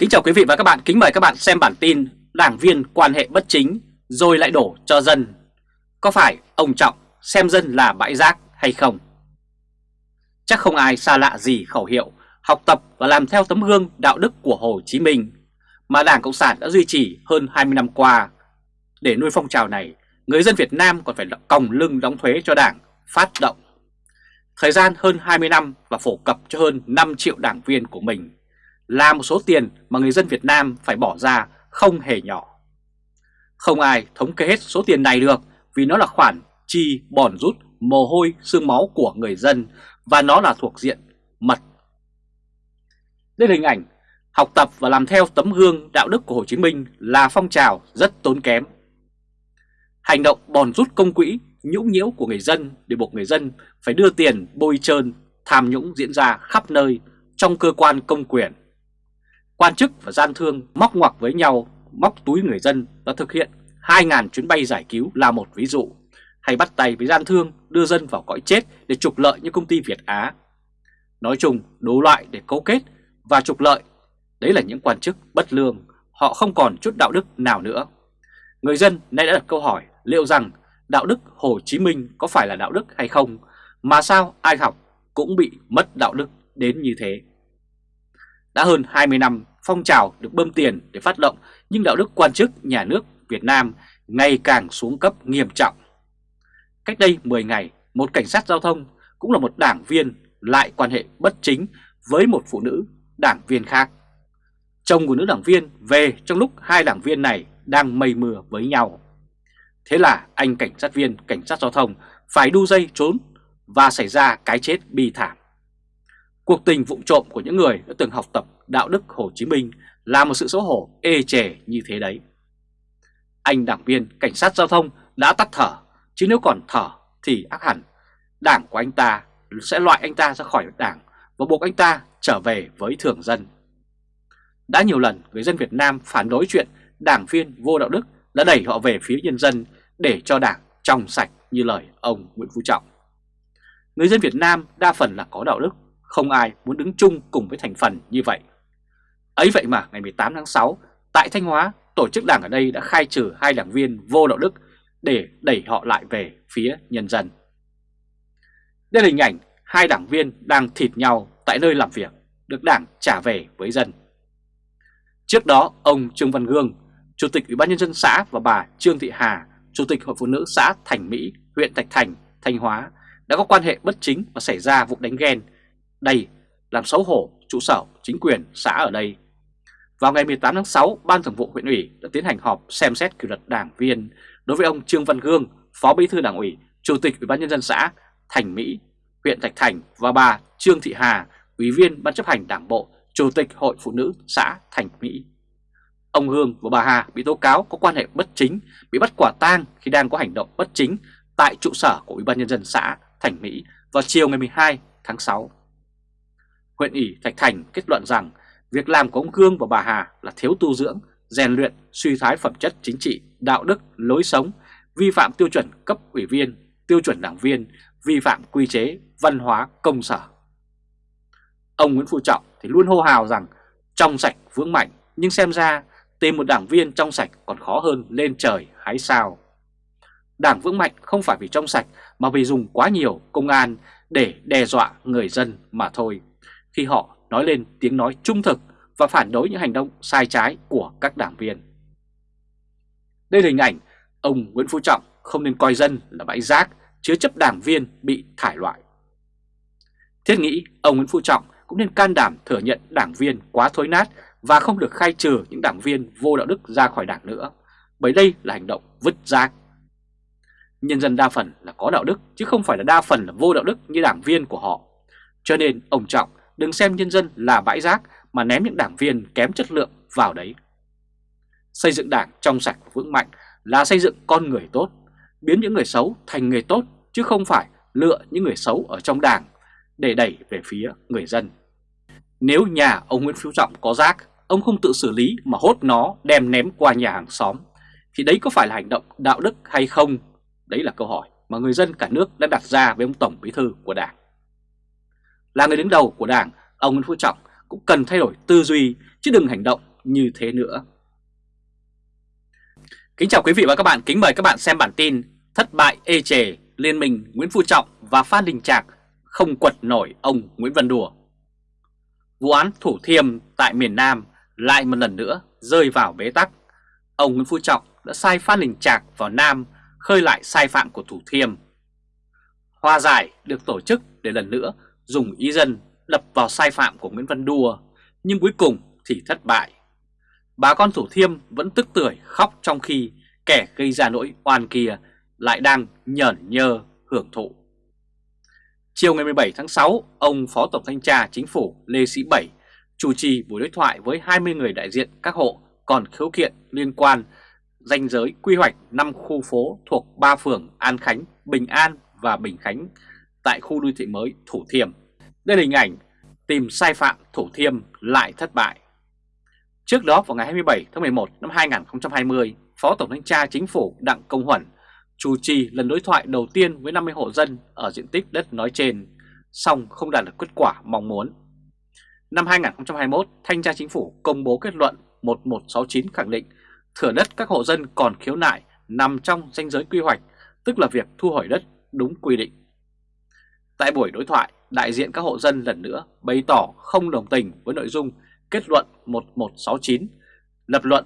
Kính chào quý vị và các bạn, kính mời các bạn xem bản tin Đảng viên quan hệ bất chính rồi lại đổ cho dân Có phải ông Trọng xem dân là bãi rác hay không? Chắc không ai xa lạ gì khẩu hiệu học tập và làm theo tấm gương đạo đức của Hồ Chí Minh mà Đảng Cộng sản đã duy trì hơn 20 năm qua. Để nuôi phong trào này, người dân Việt Nam còn phải còng lưng đóng thuế cho Đảng phát động. Thời gian hơn 20 năm và phổ cập cho hơn 5 triệu đảng viên của mình là một số tiền mà người dân Việt Nam phải bỏ ra không hề nhỏ. Không ai thống kê hết số tiền này được vì nó là khoản chi bòn rút mồ hôi, xương máu của người dân và nó là thuộc diện mật. Đây là hình ảnh học tập và làm theo tấm gương đạo đức của Hồ Chí Minh là phong trào rất tốn kém. Hành động bòn rút công quỹ, nhũng nhiễu của người dân để buộc người dân phải đưa tiền bôi trơn tham nhũng diễn ra khắp nơi trong cơ quan công quyền Quan chức và gian thương móc ngoặc với nhau, móc túi người dân đã thực hiện 2.000 chuyến bay giải cứu là một ví dụ, hay bắt tay với gian thương đưa dân vào cõi chết để trục lợi như công ty Việt Á. Nói chung, đủ loại để cấu kết và trục lợi, đấy là những quan chức bất lương, họ không còn chút đạo đức nào nữa. Người dân nay đã đặt câu hỏi liệu rằng đạo đức Hồ Chí Minh có phải là đạo đức hay không, mà sao ai học cũng bị mất đạo đức đến như thế. Đã hơn 20 năm phong trào được bơm tiền để phát động nhưng đạo đức quan chức nhà nước Việt Nam ngày càng xuống cấp nghiêm trọng. Cách đây 10 ngày, một cảnh sát giao thông cũng là một đảng viên lại quan hệ bất chính với một phụ nữ đảng viên khác. Chồng của nữ đảng viên về trong lúc hai đảng viên này đang mây mưa với nhau. Thế là anh cảnh sát viên cảnh sát giao thông phải đu dây trốn và xảy ra cái chết bi thảm. Cuộc tình vụng trộm của những người đã từng học tập đạo đức Hồ Chí Minh là một sự xấu hổ ê chề như thế đấy. Anh đảng viên cảnh sát giao thông đã tắt thở, chứ nếu còn thở thì ác hẳn, đảng của anh ta sẽ loại anh ta ra khỏi đảng và buộc anh ta trở về với thường dân. Đã nhiều lần người dân Việt Nam phản đối chuyện đảng viên vô đạo đức đã đẩy họ về phía nhân dân để cho đảng trong sạch như lời ông Nguyễn Phú Trọng. Người dân Việt Nam đa phần là có đạo đức, không ai muốn đứng chung cùng với thành phần như vậy. Ấy vậy mà ngày 18 tháng 6, tại Thanh Hóa, tổ chức đảng ở đây đã khai trừ hai đảng viên vô đạo đức để đẩy họ lại về phía nhân dân. Đây là hình ảnh hai đảng viên đang thịt nhau tại nơi làm việc, được đảng trả về với dân. Trước đó, ông Trương Văn Gương, Chủ tịch Ủy ban Nhân dân xã và bà Trương Thị Hà, Chủ tịch Hội Phụ nữ xã Thành Mỹ, huyện Thạch Thành, Thanh Hóa đã có quan hệ bất chính và xảy ra vụ đánh ghen. Đây làm xấu hổ trụ sở chính quyền xã ở đây. Vào ngày 18 tháng 6, Ban Thường vụ huyện ủy đã tiến hành họp xem xét kỷ luật đảng viên đối với ông Trương Văn Gương, Phó Bí thư Đảng ủy, Chủ tịch Ủy ban nhân dân xã Thành Mỹ, huyện Thạch Thành và bà Trương Thị Hà, Ủy viên Ban chấp hành Đảng bộ, Chủ tịch Hội Phụ nữ xã Thành Mỹ. Ông Hương và bà Hà bị tố cáo có quan hệ bất chính, bị bắt quả tang khi đang có hành động bất chính tại trụ sở của Ủy ban nhân dân xã Thành Mỹ vào chiều ngày 12 tháng 6 huyện ủy Thạch Thành kết luận rằng việc làm của ông Cương và bà Hà là thiếu tu dưỡng, rèn luyện, suy thái phẩm chất chính trị, đạo đức, lối sống, vi phạm tiêu chuẩn cấp ủy viên, tiêu chuẩn đảng viên, vi phạm quy chế, văn hóa, công sở. Ông Nguyễn Phú Trọng thì luôn hô hào rằng trong sạch vững mạnh, nhưng xem ra tìm một đảng viên trong sạch còn khó hơn lên trời hái sao. Đảng vững mạnh không phải vì trong sạch mà vì dùng quá nhiều công an để đe dọa người dân mà thôi khi họ nói lên tiếng nói trung thực và phản đối những hành động sai trái của các đảng viên. Đây là hình ảnh ông Nguyễn Phú Trọng không nên coi dân là bãi rác chứa chấp đảng viên bị thải loại. Thiết nghĩ ông Nguyễn Phú Trọng cũng nên can đảm thừa nhận đảng viên quá thối nát và không được khai trừ những đảng viên vô đạo đức ra khỏi đảng nữa, bởi đây là hành động vứt rác. Nhân dân đa phần là có đạo đức chứ không phải là đa phần là vô đạo đức như đảng viên của họ. Cho nên ông Trọng đừng xem nhân dân là bãi rác mà ném những đảng viên kém chất lượng vào đấy. Xây dựng đảng trong sạch vững mạnh là xây dựng con người tốt, biến những người xấu thành người tốt chứ không phải lựa những người xấu ở trong đảng để đẩy về phía người dân. Nếu nhà ông Nguyễn Phú Trọng có rác, ông không tự xử lý mà hốt nó đem ném qua nhà hàng xóm, thì đấy có phải là hành động đạo đức hay không? Đấy là câu hỏi mà người dân cả nước đã đặt ra với ông Tổng Bí Thư của Đảng. Là người đứng đầu của Đảng, ông Nguyễn Phú Trọng cũng cần thay đổi tư duy chứ đừng hành động như thế nữa. Kính chào quý vị và các bạn, kính mời các bạn xem bản tin Thất bại ê chề, Liên minh Nguyễn Phú Trọng và Phan Đình Trạc không quật nổi ông Nguyễn Văn Đùa. Vụ án Thủ Thiêm tại miền Nam lại một lần nữa rơi vào bế tắc. Ông Nguyễn Phú Trọng đã sai Phan Đình Trạc vào Nam khơi lại sai phạm của Thủ Thiêm. Hòa giải được tổ chức để lần nữa dùng ý dân đập vào sai phạm của Nguyễn Văn Đùa, nhưng cuối cùng thì thất bại. Bà con Thủ Thiêm vẫn tức tưởi khóc trong khi kẻ gây ra nỗi oan kia lại đang nhởn nhơ hưởng thụ. Chiều ngày 17 tháng 6, ông Phó Tổng Thanh tra Chính phủ Lê Sĩ Bảy chủ trì buổi đối thoại với 20 người đại diện các hộ còn khiếu kiện liên quan danh giới quy hoạch 5 khu phố thuộc 3 phường An Khánh, Bình An và Bình Khánh tại khu đô thị mới Thủ Thiêm. Đây là hình ảnh tìm sai phạm Thủ Thiêm lại thất bại. Trước đó vào ngày 27 tháng 11 năm 2020, Phó Tổng Thanh tra Chính phủ Đặng Công Huẩn chủ trì lần đối thoại đầu tiên với 50 hộ dân ở diện tích đất nói trên, song không đạt được kết quả mong muốn. Năm 2021, Thanh tra Chính phủ công bố kết luận 1169 khẳng định thửa đất các hộ dân còn khiếu nại nằm trong danh giới quy hoạch, tức là việc thu hồi đất đúng quy định. Tại buổi đối thoại, đại diện các hộ dân lần nữa bày tỏ không đồng tình với nội dung kết luận 1169, lập luận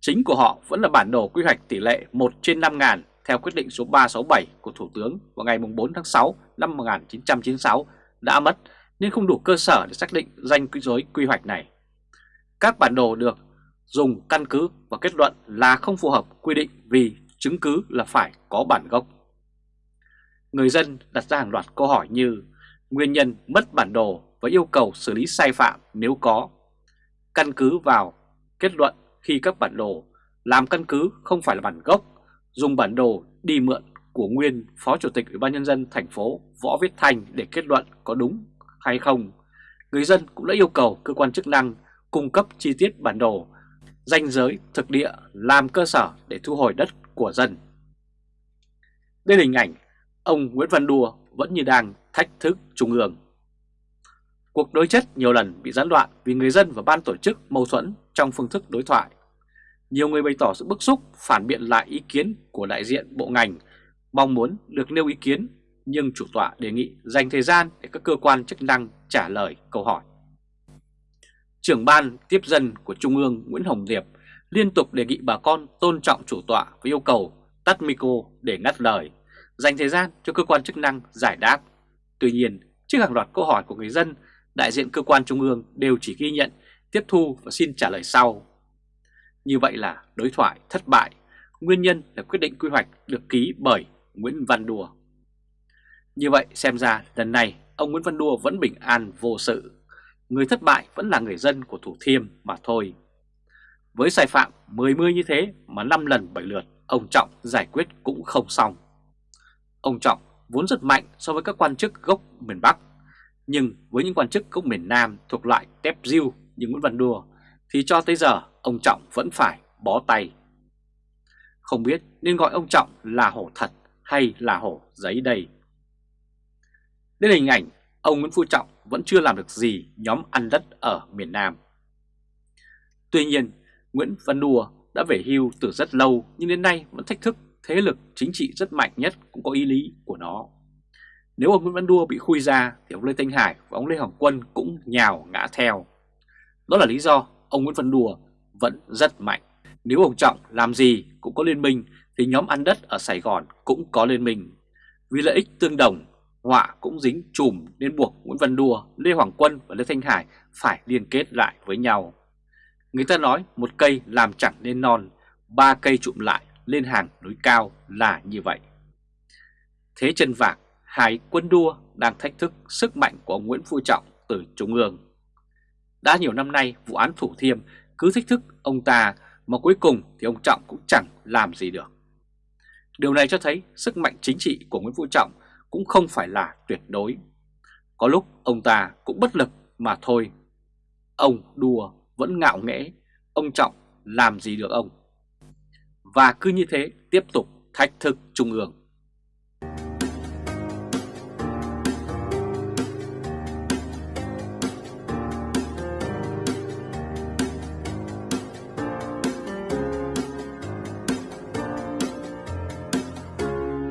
chính của họ vẫn là bản đồ quy hoạch tỷ lệ 1 trên 5 ngàn theo quyết định số 367 của Thủ tướng vào ngày 4 tháng 6 năm 1996 đã mất nên không đủ cơ sở để xác định danh quy giới quy hoạch này. Các bản đồ được dùng căn cứ và kết luận là không phù hợp quy định vì chứng cứ là phải có bản gốc. Người dân đặt ra hàng loạt câu hỏi như nguyên nhân mất bản đồ và yêu cầu xử lý sai phạm nếu có. Căn cứ vào kết luận khi các bản đồ làm căn cứ không phải là bản gốc, dùng bản đồ đi mượn của nguyên Phó Chủ tịch Ủy ban Nhân dân thành phố Võ Viết thành để kết luận có đúng hay không. Người dân cũng đã yêu cầu cơ quan chức năng cung cấp chi tiết bản đồ, danh giới thực địa làm cơ sở để thu hồi đất của dân. Đây là hình ảnh ông Nguyễn Văn Đùa vẫn như đang thách thức Trung ương. Cuộc đối chất nhiều lần bị gián đoạn vì người dân và ban tổ chức mâu thuẫn trong phương thức đối thoại. Nhiều người bày tỏ sự bức xúc phản biện lại ý kiến của đại diện bộ ngành, mong muốn được nêu ý kiến nhưng chủ tọa đề nghị dành thời gian để các cơ quan chức năng trả lời câu hỏi. Trưởng ban tiếp dân của Trung ương Nguyễn Hồng Diệp liên tục đề nghị bà con tôn trọng chủ tọa với yêu cầu tắt micro để ngắt lời, dành thời gian cho cơ quan chức năng giải đáp. Tuy nhiên, trước hàng loạt câu hỏi của người dân, đại diện cơ quan Trung ương đều chỉ ghi nhận, tiếp thu và xin trả lời sau. Như vậy là đối thoại thất bại, nguyên nhân là quyết định quy hoạch được ký bởi Nguyễn Văn Đùa. Như vậy xem ra lần này ông Nguyễn Văn Đùa vẫn bình an vô sự, người thất bại vẫn là người dân của Thủ Thiêm mà thôi. Với sai phạm 10 mươi như thế mà 5 lần 7 lượt ông Trọng giải quyết cũng không xong. Ông Trọng vốn rất mạnh so với các quan chức gốc miền Bắc, nhưng với những quan chức gốc miền Nam thuộc loại tép diêu như Nguyễn Văn Đùa thì cho tới giờ ông Trọng vẫn phải bó tay. Không biết nên gọi ông Trọng là hổ thật hay là hổ giấy đây. Đến hình ảnh ông Nguyễn Phú Trọng vẫn chưa làm được gì nhóm ăn đất ở miền Nam. Tuy nhiên, Nguyễn Văn Đùa đã về hưu từ rất lâu nhưng đến nay vẫn thách thức thế lực chính trị rất mạnh nhất cũng có ý lý của nó. Nếu ông Nguyễn Văn Đua bị khui ra thì ông Lê Thanh Hải và ông Lê Hoàng Quân cũng nhào ngã theo. Đó là lý do ông Nguyễn Văn Đua vẫn rất mạnh. Nếu ông Trọng làm gì cũng có liên minh thì nhóm ăn đất ở Sài Gòn cũng có liên minh. Vì lợi ích tương đồng, họa cũng dính chùm nên buộc Nguyễn Văn Đua, Lê Hoàng Quân và Lê Thanh Hải phải liên kết lại với nhau. Người ta nói một cây làm chẳng nên non, ba cây trụm lại lên hàng núi cao là như vậy. Thế chân vạc, hai quân đua đang thách thức sức mạnh của ông Nguyễn Phú Trọng từ Trung ương. Đã nhiều năm nay vụ án Thủ Thiêm cứ thách thức ông ta mà cuối cùng thì ông Trọng cũng chẳng làm gì được. Điều này cho thấy sức mạnh chính trị của Nguyễn Phú Trọng cũng không phải là tuyệt đối. Có lúc ông ta cũng bất lực mà thôi. Ông đùa vẫn ngạo nghễ, ông Trọng làm gì được ông. Và cứ như thế tiếp tục thách thức Trung ương.